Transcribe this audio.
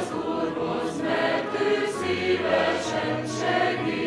az Úrhoz, mert ő szívesen segít.